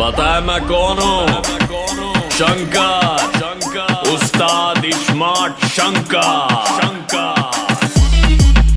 पता है मैं कौन हूँ? शंकर शंकर उस्ताद स्मार्ट शंकर।